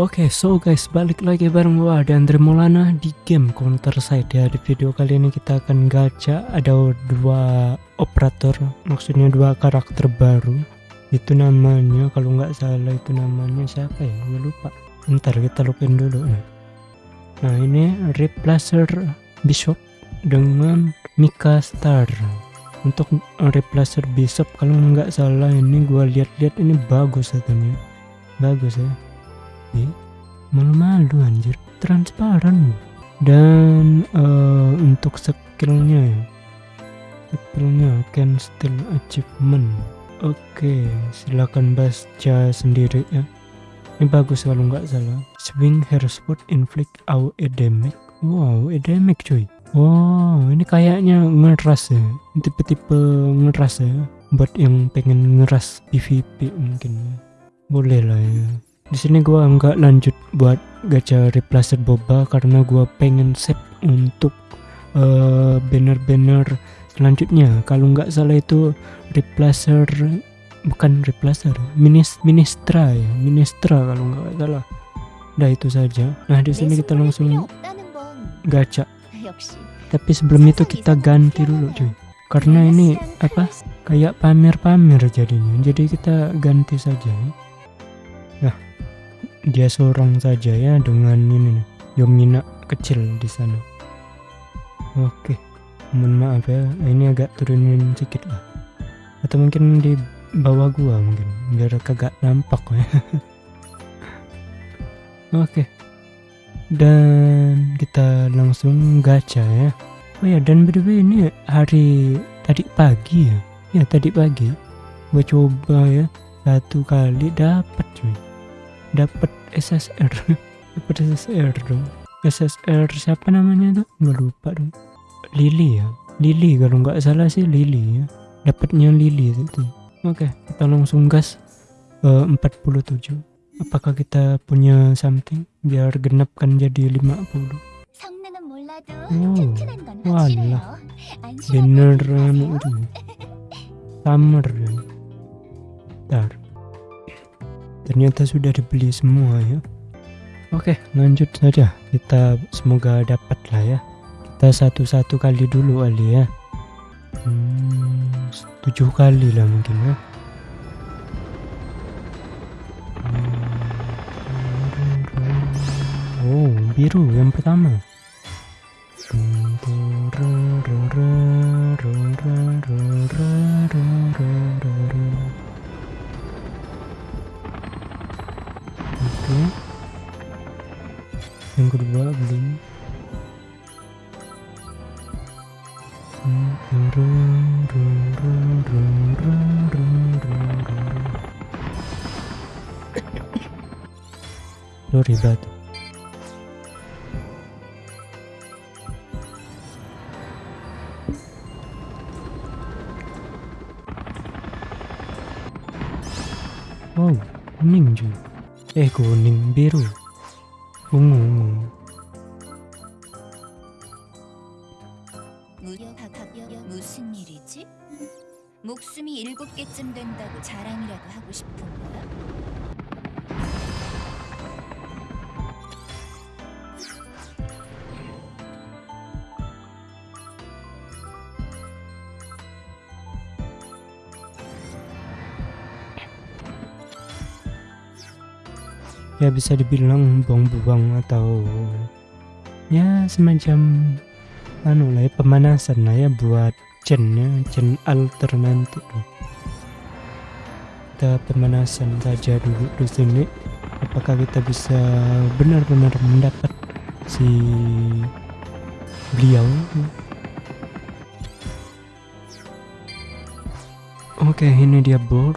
Oke, okay, so guys, balik lagi bareng gua Andre Maulana di game Counter Side ya. Di video kali ini kita akan gacha ada dua operator, maksudnya dua karakter baru. Itu namanya kalau nggak salah itu namanya siapa ya? Gue lupa. Ntar kita lupin dulu nih. Nah, ini Replacer Bishop dengan Mika Star. Untuk Replacer Bishop kalau nggak salah ini gua lihat-lihat ini bagus katanya. Bagus ya tapi malu-malu anjir. Transparan. Dan uh, untuk skillnya ya. Skillnya can still achievement. Oke okay, silakan baca sendiri ya. Ini bagus kalau nggak salah. Swing hair spot inflict our damage wow damage cuy. Wow ini kayaknya ngeras ya. Tipe-tipe ngeras ya. Buat yang pengen ngeras PVP mungkin ya. Boleh lah ya di sini gua nggak lanjut buat gacha replacer boba karena gua pengen save untuk uh, banner-banner selanjutnya. Kalau nggak salah itu replacer bukan replacer minis ministra ya ministra kalau nggak salah. Nah itu saja. Nah di sini kita langsung gacha. Tapi sebelum itu kita ganti dulu cuy. Karena ini apa? Kayak pamer-pamer jadinya. Jadi kita ganti saja dia seorang saja ya dengan ini nih. Yomina kecil di sana. Oke mohon maaf ya. Ini agak turunin sedikit lah. Atau mungkin di bawah gua mungkin biar kagak nampak ya. Oke. Dan kita langsung gacha ya. Oh ya dan by ini hari tadi pagi ya? Ya tadi pagi. Gua coba ya. Satu kali dapat cuy dapat SSR dapat SSR dong. SSR siapa namanya tuh? Nggak lupa dong. Lily ya? Lily kalau nggak salah sih Lily ya. Dapatnya Lily itu. Oke kita langsung gas uh, 47 apakah kita punya something? Biar genapkan jadi 50 oh walah beneran itu summer. Ya ternyata sudah dibeli semua ya. Oke lanjut saja. Kita semoga dapat lah ya. Kita satu-satu kali dulu kali ya. Hmm, tujuh kali lah mungkin ya. Oh biru yang pertama yang kedua belum. Lo ribet. Wow kuning juga eh kuning biru ungu 무슨 일이지? 목숨이 일곱 개쯤 된다고 자랑이라도 하고 싶은 거야? Ya bisa dibilang buang-buang atau ya semacam anu lah ya pemanasan lah ya buat chen ya chen alter nanti kita pemanasan saja dulu di sini. Apakah kita bisa benar-benar mendapat si beliau? Oke ini dia bro.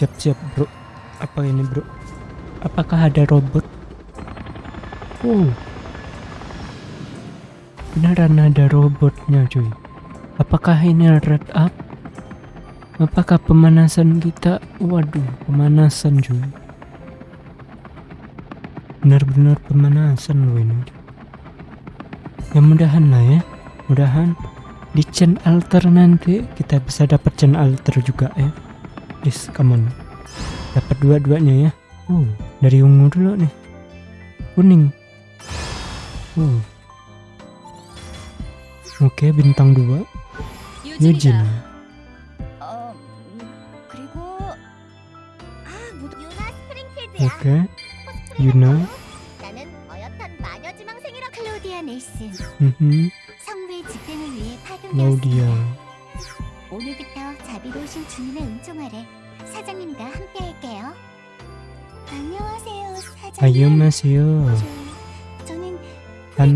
Siap-siap bro. Apa ini bro Apakah ada robot? Oh. Beneran ada robotnya cuy. Apakah ini red up? Apakah pemanasan kita? Waduh, pemanasan cuy. Benar-benar pemanasan loh ini. Ya mudahan lah ya. Mudahan di chain alter nanti kita bisa dapat chain alter juga ya. Please, come on. Dapat dua-duanya ya. Oh. dari ungu dulu nih kuning uh. oke okay, bintang 2 Yujin oke okay. Yuna Claudia 오늘부터 자비로우신 주님의 은총 아래 사장님과 함께할게요. Annyeonghaseyo. Kan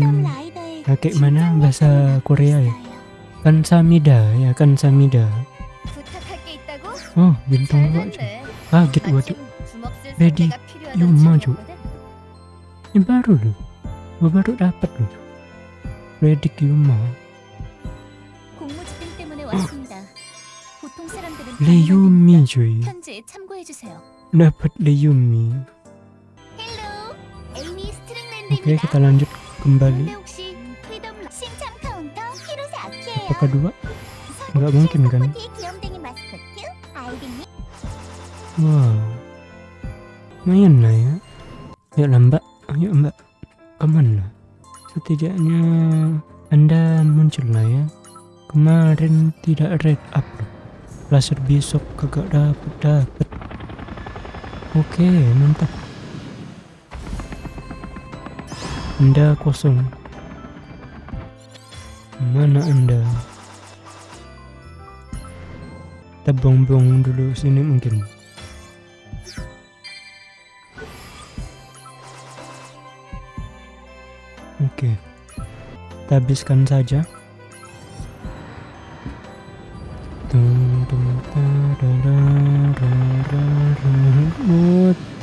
kakek mana bahasa Korea ya? Kan Samida ya kan Samida. Oh bintang dua ah Kaget gua. Ready Yuma cuy. Ini baru loh. Baru dapat loh. Ready Yuma. Leyumi cuy dapat di Yumi. Oke, okay, kita lanjut kembali. Apakah dua? Enggak mungkin kan? Wow, main lah ya. Yuk lah mbak, ayo mbak, ke mana? lah. Setidaknya anda muncul lah ya. Kemarin tidak red up. Laser besok kagak dapat dapat. Oke, mantap. Anda kosong. Mana anda? Kita buang-buang dulu sini mungkin. Oke. Kita habiskan saja.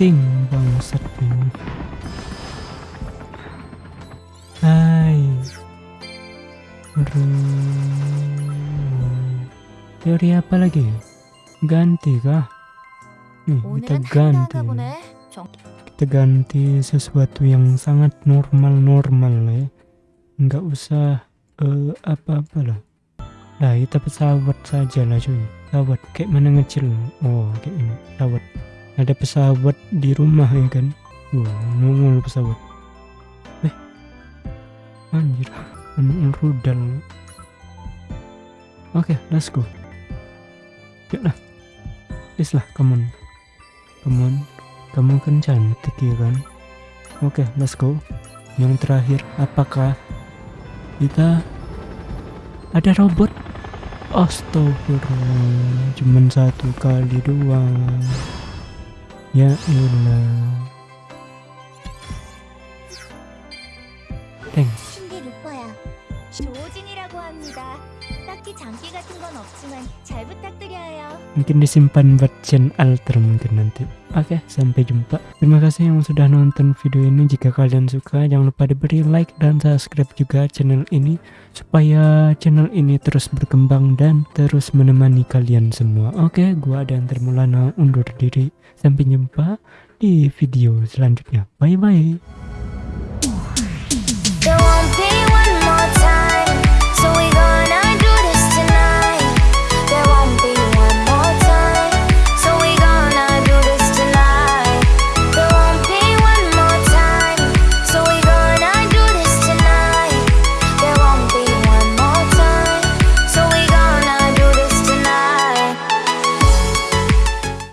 penting bangsat ini hai. Teori apa lagi? Ganti kah nih eh, kita ganti. kita ganti sesuatu yang sangat normal-normal ya nggak usah uh, apa-apa lah. Nah kita pesawat saja lah cuy. Pesawat kayak mana ngecil? Oh kayak ini. Pesawat ada pesawat di rumah ya kan? Oh nongol pesawat. Eh anjir. Anu rudal. Oke let's go. Yuk lah. Please lah come on. Come on. Kamu kan cantik ya kan? Oke let's go. Yang terakhir apakah kita ada robot? Astagfirullah cuman satu kali doang ya elah thanks 신디 루퍼야. Mungkin disimpan buat chain alter mungkin nanti. Oke sampai jumpa. Terima kasih yang sudah nonton video ini. Jika kalian suka jangan lupa diberi like dan subscribe juga channel ini supaya channel ini terus berkembang dan terus menemani kalian semua. Oke gua Adan Termulana undur diri. Sampai jumpa di video selanjutnya. Bye bye